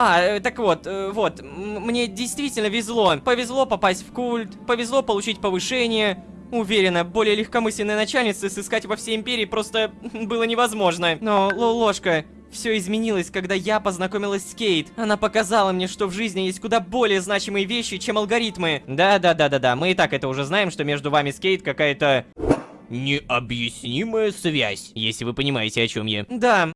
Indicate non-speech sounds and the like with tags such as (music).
А, э, так вот, э, вот, мне действительно везло. Повезло попасть в культ, повезло получить повышение. Уверена, более легкомысленной начальницы сыскать во всей империи просто (laughs) было невозможно. Но, ложка, все изменилось, когда я познакомилась с Кейт. Она показала мне, что в жизни есть куда более значимые вещи, чем алгоритмы. Да-да-да-да-да, мы и так это уже знаем, что между вами с Кейт какая-то... Необъяснимая связь, если вы понимаете, о чем я. Да,